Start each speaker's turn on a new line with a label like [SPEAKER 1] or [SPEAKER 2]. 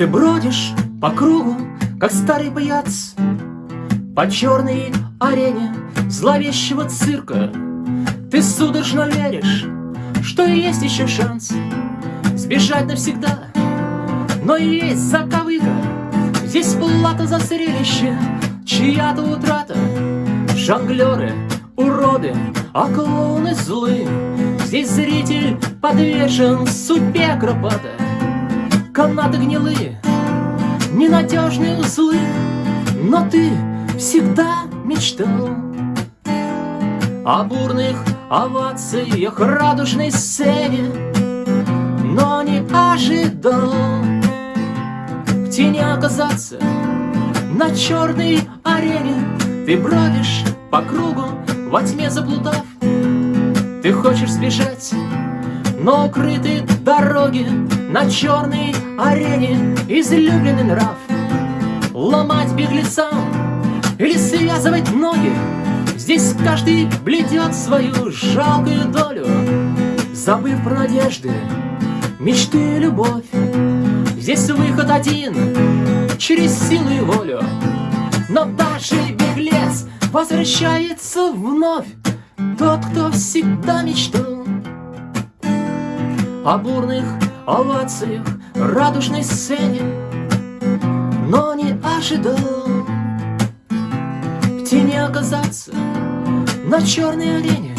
[SPEAKER 1] Ты бродишь по кругу, как старый паяц По черной арене зловещего цирка. Ты судорожно веришь, что есть еще шанс Сбежать навсегда, но есть заковыка Здесь плата за зрелище, чья-то утрата. Жонглеры, уроды, а клоуны злы. Здесь зритель подвешен судьбе акробата Канаты гнилые, ненадежные узлы Но ты всегда мечтал О бурных овациях радужной сцене Но не ожидал В тени оказаться на черной арене. Ты бродишь по кругу, во тьме заплутав Ты хочешь сбежать, но укрыты дороги На черной арене излюбленный нрав. Ломать беглецам или связывать ноги. Здесь каждый бледет свою жалкую долю. Забыв про надежды, мечты и любовь. Здесь выход один, через силу и волю. Но даже беглец возвращается вновь. Тот, кто всегда мечтал О бурных овациях, радужной сцене Но не ожидал В тени оказаться на черной арене